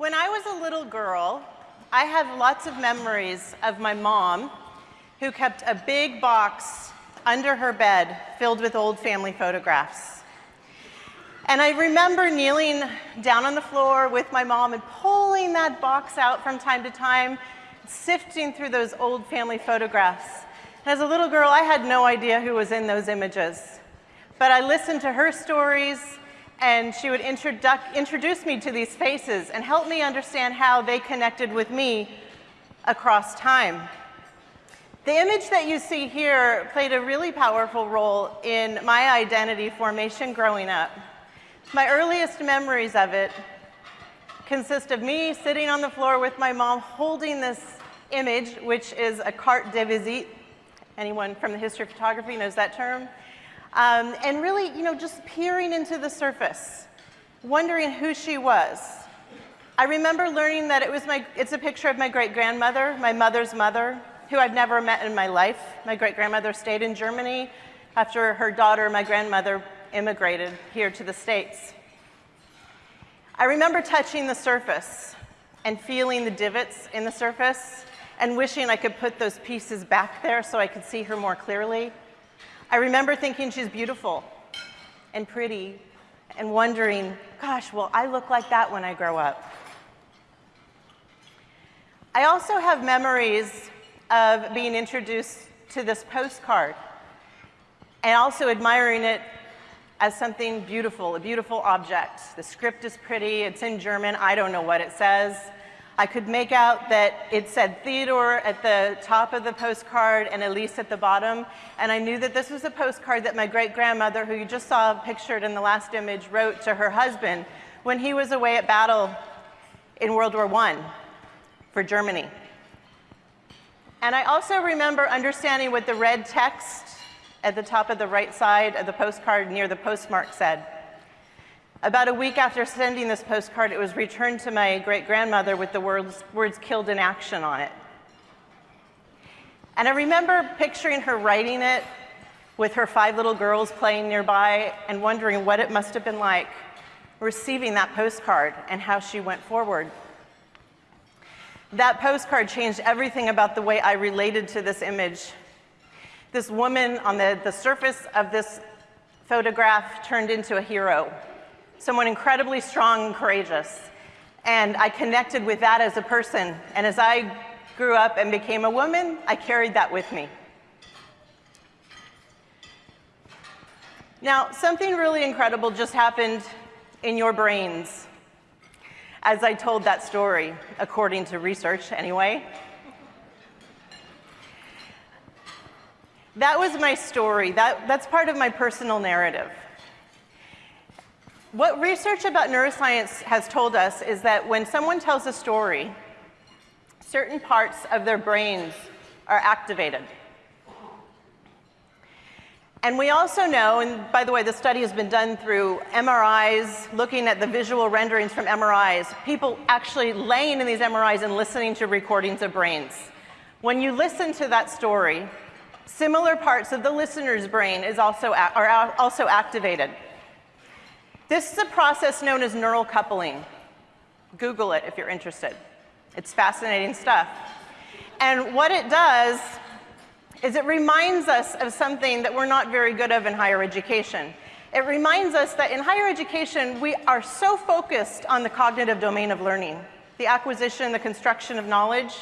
When I was a little girl, I have lots of memories of my mom who kept a big box under her bed filled with old family photographs. And I remember kneeling down on the floor with my mom and pulling that box out from time to time, sifting through those old family photographs. As a little girl, I had no idea who was in those images. But I listened to her stories, and she would introduce me to these faces and help me understand how they connected with me across time. The image that you see here played a really powerful role in my identity formation growing up. My earliest memories of it consist of me sitting on the floor with my mom holding this image, which is a carte de visite. Anyone from the history of photography knows that term? Um, and really, you know, just peering into the surface, wondering who she was. I remember learning that it was my, it's a picture of my great grandmother, my mother's mother, who I've never met in my life. My great-grandmother stayed in Germany. After her daughter, my grandmother, immigrated here to the States. I remember touching the surface and feeling the divots in the surface and wishing I could put those pieces back there so I could see her more clearly. I remember thinking she's beautiful and pretty and wondering, gosh, will I look like that when I grow up? I also have memories of being introduced to this postcard and also admiring it as something beautiful, a beautiful object. The script is pretty, it's in German, I don't know what it says. I could make out that it said Theodore at the top of the postcard and Elise at the bottom, and I knew that this was a postcard that my great-grandmother, who you just saw pictured in the last image, wrote to her husband when he was away at battle in World War I for Germany. And I also remember understanding what the red text at the top of the right side of the postcard near the postmark said. About a week after sending this postcard, it was returned to my great-grandmother with the words, words killed in action on it. And I remember picturing her writing it with her five little girls playing nearby and wondering what it must have been like receiving that postcard and how she went forward. That postcard changed everything about the way I related to this image. This woman on the, the surface of this photograph turned into a hero, someone incredibly strong and courageous. And I connected with that as a person. And as I grew up and became a woman, I carried that with me. Now, something really incredible just happened in your brains as I told that story, according to research anyway. That was my story. That, that's part of my personal narrative. What research about neuroscience has told us is that when someone tells a story, certain parts of their brains are activated. And we also know, and by the way, the study has been done through MRIs, looking at the visual renderings from MRIs, people actually laying in these MRIs and listening to recordings of brains. When you listen to that story, similar parts of the listener's brain is also, are also activated. This is a process known as neural coupling. Google it if you're interested. It's fascinating stuff. And what it does is it reminds us of something that we're not very good of in higher education. It reminds us that in higher education, we are so focused on the cognitive domain of learning, the acquisition, the construction of knowledge,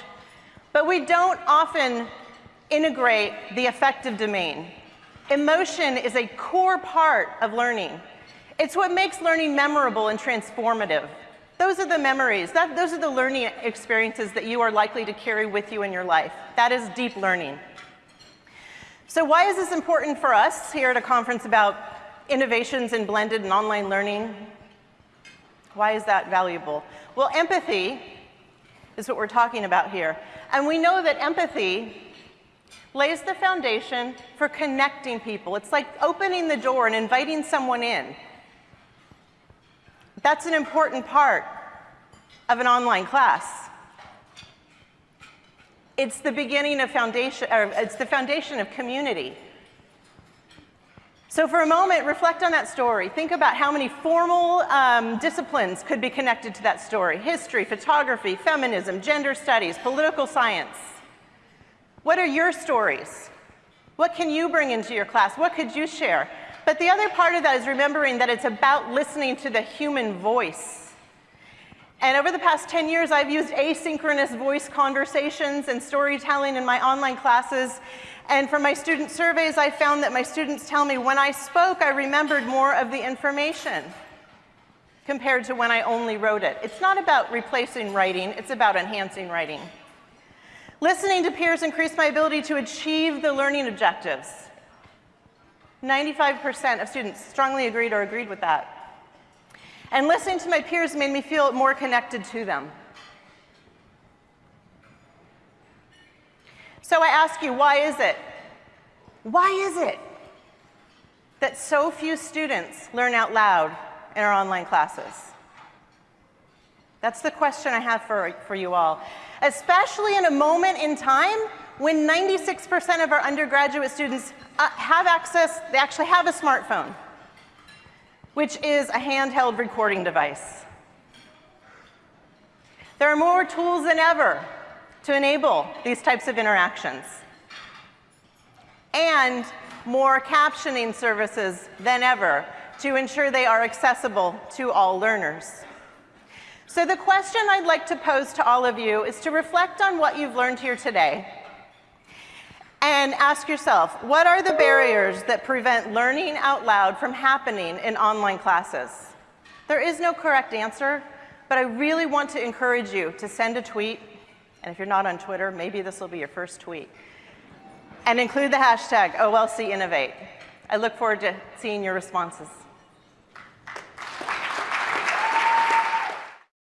but we don't often integrate the affective domain. Emotion is a core part of learning. It's what makes learning memorable and transformative. Those are the memories, that, those are the learning experiences that you are likely to carry with you in your life. That is deep learning. So why is this important for us here at a conference about innovations in blended and online learning? Why is that valuable? Well, empathy is what we're talking about here. And we know that empathy lays the foundation for connecting people. It's like opening the door and inviting someone in. That's an important part of an online class. It's the beginning of foundation, or it's the foundation of community. So for a moment, reflect on that story. Think about how many formal um, disciplines could be connected to that story. History, photography, feminism, gender studies, political science. What are your stories? What can you bring into your class? What could you share? But the other part of that is remembering that it's about listening to the human voice. And over the past 10 years, I've used asynchronous voice conversations and storytelling in my online classes and from my student surveys, I found that my students tell me when I spoke, I remembered more of the information compared to when I only wrote it. It's not about replacing writing, it's about enhancing writing. Listening to peers increased my ability to achieve the learning objectives. 95% of students strongly agreed or agreed with that. And listening to my peers made me feel more connected to them. So I ask you, why is it? Why is it that so few students learn out loud in our online classes? That's the question I have for, for you all. Especially in a moment in time when 96% of our undergraduate students uh, have access, they actually have a smartphone, which is a handheld recording device. There are more tools than ever to enable these types of interactions. And more captioning services than ever to ensure they are accessible to all learners. So the question I'd like to pose to all of you is to reflect on what you've learned here today and ask yourself, what are the barriers that prevent learning out loud from happening in online classes? There is no correct answer, but I really want to encourage you to send a tweet and if you're not on Twitter, maybe this will be your first tweet. And include the hashtag OLC Innovate. I look forward to seeing your responses.